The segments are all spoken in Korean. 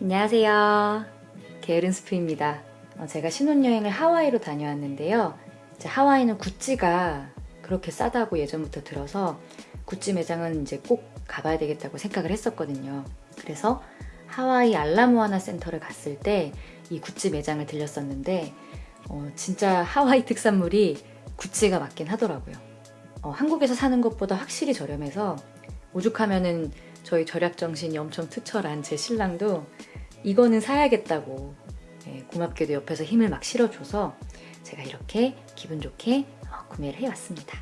안녕하세요. 게으른 스프입니다. 어, 제가 신혼여행을 하와이로 다녀왔는데요. 하와이는 구찌가 그렇게 싸다고 예전부터 들어서 구찌 매장은 이제 꼭 가봐야 되겠다고 생각을 했었거든요. 그래서 하와이 알라모아나 센터를 갔을 때 이 구찌 매장을 들렸었는데 어, 진짜 하와이 특산물이 구찌가 맞긴 하더라고요. 어, 한국에서 사는 것보다 확실히 저렴해서 오죽하면은 저희 절약 정신이 엄청 특철한 제 신랑도 이거는 사야겠다고 예, 고맙게도 옆에서 힘을 막 실어줘서 제가 이렇게 기분 좋게 어, 구매를 해왔습니다.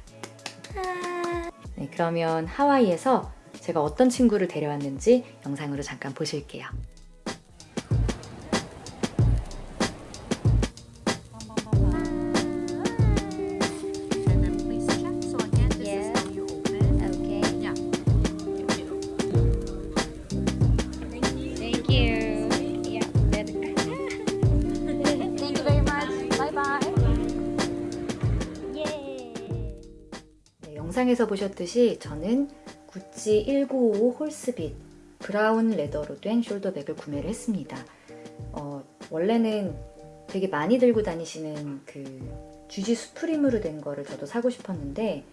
네, 그러면 하와이에서 제가 어떤 친구를 데려왔는지 영상으로 잠깐 보실게요. 영상에서 보셨듯이 저는 구찌 1955 홀스빗 브라운 레더로 된 숄더백을 구매를 했습니다. 어, 원래는 되게 많이 들고 다니시는 그 주지 수프림으로 된 거를 저도 사고 싶었는데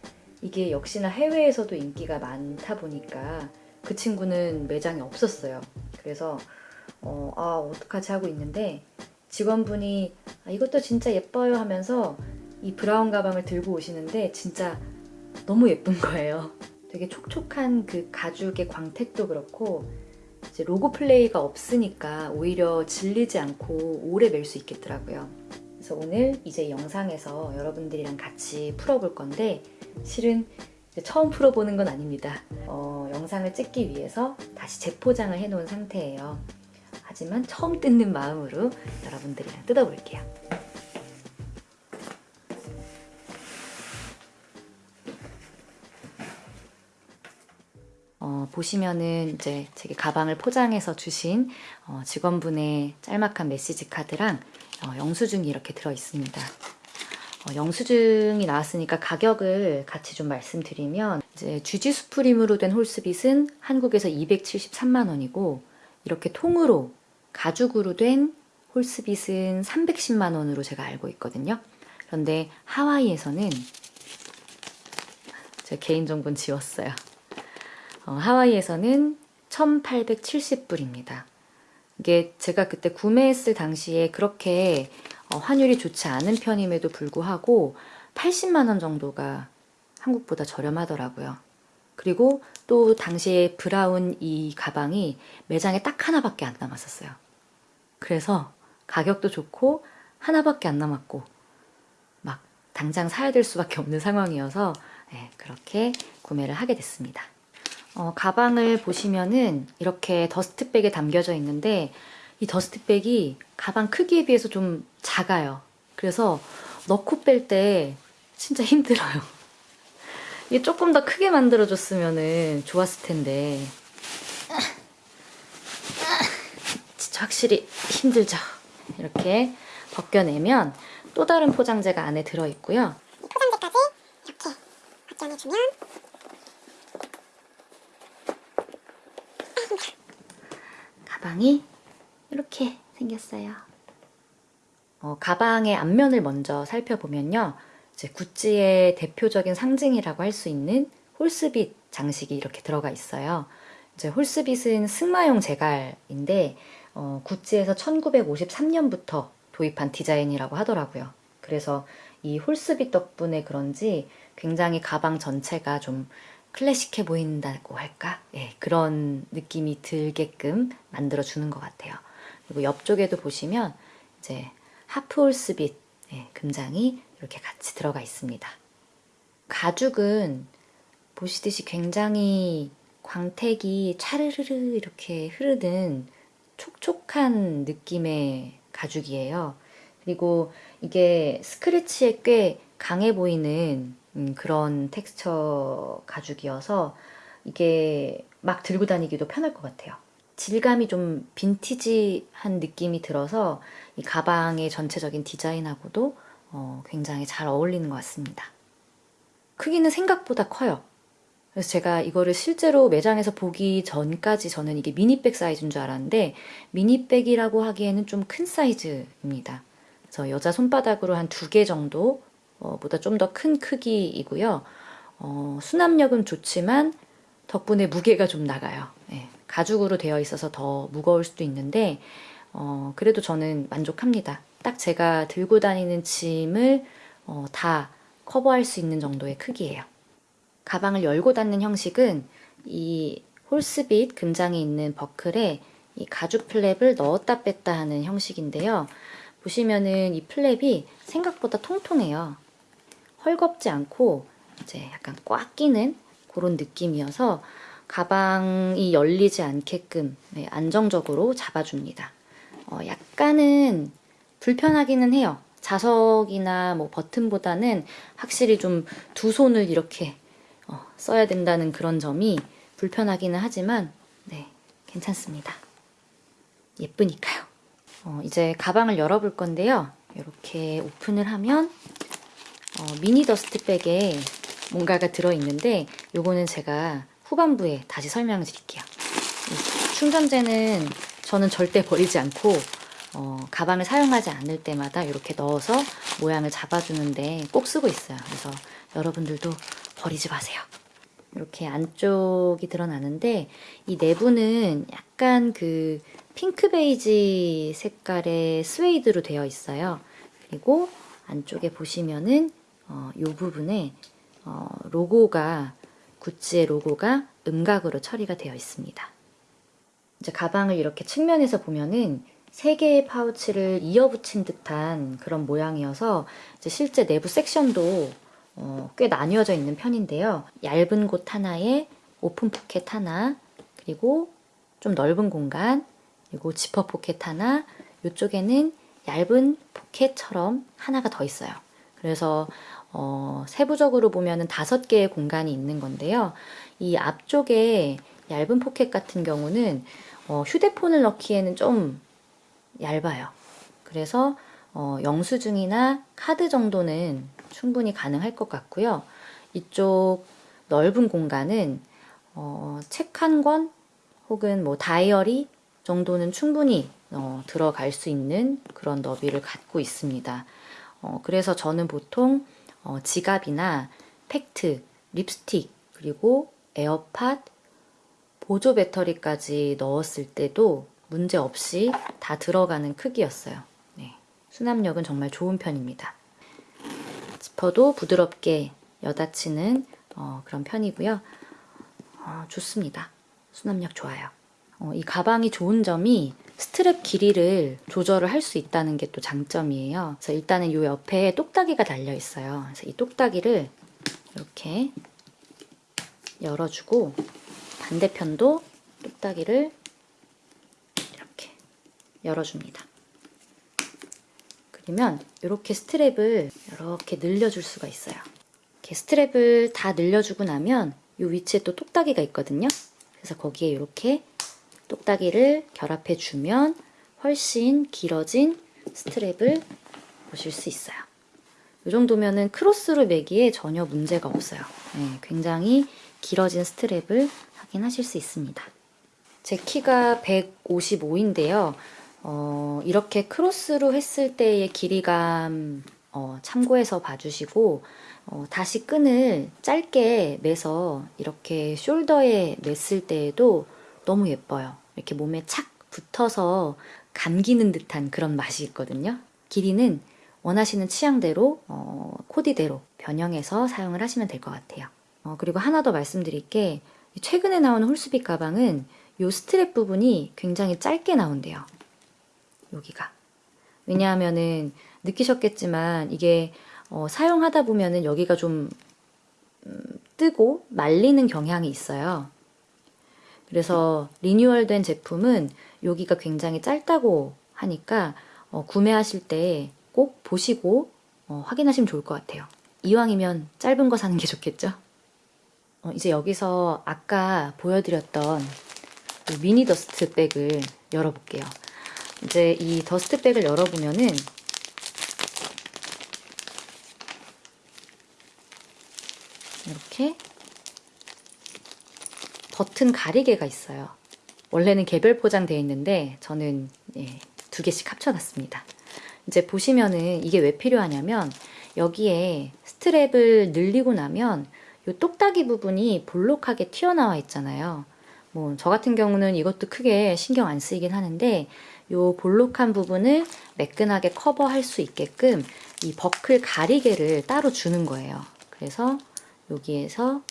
이게 역시나 해외에서도 인기가 많다 보니까 그 친구는 매장에 없었어요. 그래서 어, 아 어떡하지 하고 있는데 직원분이 아, 이것도 진짜 예뻐요 하면서 이 브라운 가방을 들고 오시는데 진짜 너무 예쁜 거예요. 되게 촉촉한 그 가죽의 광택도 그렇고 이제 로고 플레이가 없으니까 오히려 질리지 않고 오래 멜 수 있겠더라고요. 그래서 오늘 이제 영상에서 여러분들이랑 같이 풀어볼 건데 실은 처음 풀어보는 건 아닙니다. 어, 영상을 찍기 위해서 다시 재포장을 해놓은 상태예요. 하지만 처음 뜯는 마음으로 여러분들이랑 뜯어볼게요. 어, 보시면은 이제 제게 가방을 포장해서 주신 어, 직원분의 짤막한 메시지 카드랑 어, 영수증이 이렇게 들어 있습니다. 어, 영수증이 나왔으니까 가격을 같이 좀 말씀드리면 이제 주지 수프림으로 된 홀스빗은 한국에서 273만 원이고 이렇게 통으로 가죽으로 된 홀스빗은 310만 원으로 제가 알고 있거든요. 그런데 하와이에서는 제 개인정보는 지웠어요. 어, 하와이에서는 1870불입니다. 이게 제가 그때 구매했을 당시에 그렇게 어, 환율이 좋지 않은 편임에도 불구하고 80만원 정도가 한국보다 저렴하더라고요. 그리고 또 당시에 브라운 이 가방이 매장에 딱 하나밖에 안 남았었어요. 그래서 가격도 좋고 하나밖에 안 남았고 막 당장 사야 될 수밖에 없는 상황이어서 네, 그렇게 구매를 하게 됐습니다. 어, 가방을 보시면은 이렇게 더스트백에 담겨져 있는데 이 더스트백이 가방 크기에 비해서 좀 작아요. 그래서 넣고 뺄 때 진짜 힘들어요. 이게 조금 더 크게 만들어줬으면 좋았을 텐데 진짜 확실히 힘들죠. 이렇게 벗겨내면 또 다른 포장재가 안에 들어있고요. 포장재까지 이렇게 벗겨내주면 가방이 이렇게 생겼어요. 어, 가방의 앞면을 먼저 살펴보면요. 이제 구찌의 대표적인 상징이라고 할 수 있는 홀스빗 장식이 이렇게 들어가 있어요. 이제 홀스빗은 승마용 제갈인데 어, 구찌에서 1953년부터 도입한 디자인이라고 하더라고요. 그래서 이 홀스빗 덕분에 그런지 굉장히 가방 전체가 좀 클래식해 보인다고 할까? 예, 그런 느낌이 들게끔 만들어 주는 것 같아요. 그리고 옆쪽에도 보시면 이제 하프 홀스빗 예, 금장이 이렇게 같이 들어가 있습니다. 가죽은 보시듯이 굉장히 광택이 차르르르 이렇게 흐르는 촉촉한 느낌의 가죽이에요. 그리고 이게 스크래치에 꽤 강해 보이는 음, 그런 텍스처 가죽이어서 이게 막 들고 다니기도 편할 것 같아요. 질감이 좀 빈티지한 느낌이 들어서 이 가방의 전체적인 디자인하고도 어, 굉장히 잘 어울리는 것 같습니다. 크기는 생각보다 커요. 그래서 제가 이거를 실제로 매장에서 보기 전까지 저는 이게 미니백 사이즈인 줄 알았는데 미니백이라고 하기에는 좀 큰 사이즈입니다. 그래서 여자 손바닥으로 한 두 개 정도 어, 보다 좀 더 큰 크기이고요. 어, 수납력은 좋지만 덕분에 무게가 좀 나가요. 예, 가죽으로 되어 있어서 더 무거울 수도 있는데 어, 그래도 저는 만족합니다. 딱 제가 들고 다니는 짐을 어, 다 커버할 수 있는 정도의 크기예요. 가방을 열고 닫는 형식은 이 홀스빗 금장이 있는 버클에 이 가죽 플랩을 넣었다 뺐다 하는 형식인데요. 보시면은 이 플랩이 생각보다 통통해요. 헐겁지 않고 이제 약간 꽉 끼는 그런 느낌이어서 가방이 열리지 않게끔 네, 안정적으로 잡아줍니다. 어, 약간은 불편하기는 해요. 자석이나 뭐 버튼보다는 확실히 좀 두 손을 이렇게 어, 써야 된다는 그런 점이 불편하기는 하지만 네 괜찮습니다. 예쁘니까요. 어, 이제 가방을 열어볼 건데요. 이렇게 오픈을 하면 어, 미니 더스트백에 뭔가가 들어있는데 요거는 제가 후반부에 다시 설명을 드릴게요. 이 충전재는 저는 절대 버리지 않고 어, 가방을 사용하지 않을 때마다 이렇게 넣어서 모양을 잡아주는데 꼭 쓰고 있어요. 그래서 여러분들도 버리지 마세요. 이렇게 안쪽이 드러나는데 이 내부는 약간 그 핑크 베이지 색깔의 스웨이드로 되어 있어요. 그리고 안쪽에 보시면은 어, 이 부분에 어, 로고가 구찌의 로고가 음각으로 처리가 되어 있습니다. 이제 가방을 이렇게 측면에서 보면은 세 개의 파우치를 이어붙인 듯한 그런 모양이어서 실제 내부 섹션도 어, 꽤 나뉘어져 있는 편인데요. 얇은 곳 하나에 오픈 포켓 하나, 그리고 좀 넓은 공간, 그리고 지퍼 포켓 하나, 이쪽에는 얇은 포켓처럼 하나가 더 있어요. 그래서 어, 세부적으로 보면은 다섯 개의 공간이 있는 건데요. 이 앞쪽에 얇은 포켓 같은 경우는 어, 휴대폰을 넣기에는 좀 얇아요. 그래서 어, 영수증이나 카드 정도는 충분히 가능할 것 같고요. 이쪽 넓은 공간은 어, 책 한 권 혹은 뭐 다이어리 정도는 충분히 어, 들어갈 수 있는 그런 너비를 갖고 있습니다. 어, 그래서 저는 보통 어, 지갑이나 팩트, 립스틱, 그리고 에어팟, 보조 배터리까지 넣었을 때도 문제 없이 다 들어가는 크기였어요. 네, 수납력은 정말 좋은 편입니다. 지퍼도 부드럽게 여닫히는 어, 그런 편이고요. 어, 좋습니다. 수납력 좋아요. 어, 이 가방이 좋은 점이 스트랩 길이를 조절을 할 수 있다는 게 또 장점이에요. 그래서 일단은 이 옆에 똑딱이가 달려 있어요. 그래서 이 똑딱이를 이렇게 열어주고 반대편도 똑딱이를 이렇게 열어줍니다. 그러면 이렇게 스트랩을 이렇게 늘려줄 수가 있어요. 이렇게 스트랩을 다 늘려주고 나면 이 위치에 또 똑딱이가 있거든요. 그래서 거기에 이렇게 똑딱이를 결합해 주면 훨씬 길어진 스트랩을 보실 수 있어요. 이 정도면은 크로스로 매기에 전혀 문제가 없어요. 네, 굉장히 길어진 스트랩을 확인하실 수 있습니다. 제 키가 155인데요. 어, 이렇게 크로스로 했을 때의 길이감 어, 참고해서 봐주시고 어, 다시 끈을 짧게 매서 이렇게 숄더에 맸을 때에도 너무 예뻐요. 이렇게 몸에 착 붙어서 감기는 듯한 그런 맛이 있거든요. 길이는 원하시는 취향대로 어, 코디대로 변형해서 사용을 하시면 될 것 같아요. 어, 그리고 하나 더 말씀드릴 게 최근에 나오는 홀스빗 가방은 이 스트랩 부분이 굉장히 짧게 나온대요. 여기가. 왜냐하면은 느끼셨겠지만 이게 어, 사용하다 보면은 여기가 좀 음, 뜨고 말리는 경향이 있어요. 그래서 리뉴얼된 제품은 여기가 굉장히 짧다고 하니까 어, 구매하실 때 꼭 보시고 어, 확인하시면 좋을 것 같아요. 이왕이면 짧은 거 사는 게 좋겠죠? 어, 이제 여기서 아까 보여드렸던 이 미니 dust bag을 열어볼게요. 이제 이 dust bag을 열어보면은 이렇게 버튼 가리개가 있어요. 원래는 개별 포장되어 있는데 저는 예, 두 개씩 합쳐놨습니다. 이제 보시면은 이게 왜 필요하냐면 여기에 스트랩을 늘리고 나면 이 똑딱이 부분이 볼록하게 튀어나와 있잖아요. 뭐 저 같은 경우는 이것도 크게 신경 안 쓰이긴 하는데 이 볼록한 부분을 매끈하게 커버할 수 있게끔 이 버클 가리개를 따로 주는 거예요. 그래서 여기에서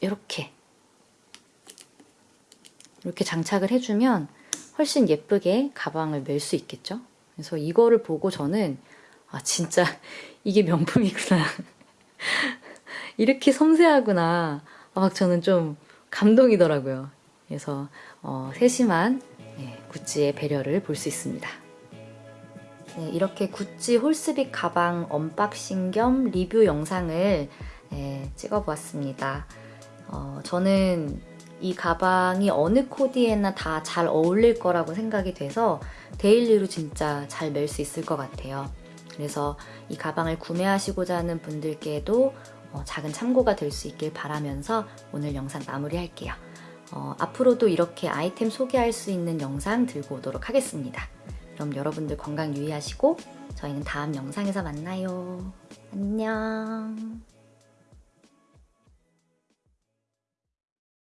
이렇게 이렇게 장착을 해주면 훨씬 예쁘게 가방을 멜 수 있겠죠? 그래서 이거를 보고 저는 아 진짜 이게 명품이구나 이렇게 섬세하구나 아, 막 저는 좀 감동이더라고요. 그래서 어, 세심한 예, 구찌의 배려를 볼 수 있습니다. 네, 이렇게 구찌 홀스빗 가방 언박싱 겸 리뷰 영상을 예, 찍어보았습니다. 어, 저는 이 가방이 어느 코디에나 다 잘 어울릴 거라고 생각이 돼서 데일리로 진짜 잘 멜 수 있을 것 같아요. 그래서 이 가방을 구매하시고자 하는 분들께도 어, 작은 참고가 될 수 있길 바라면서 오늘 영상 마무리할게요. 어, 앞으로도 이렇게 아이템 소개할 수 있는 영상 들고 오도록 하겠습니다. 그럼 여러분들 건강 유의하시고 저희는 다음 영상에서 만나요. 안녕.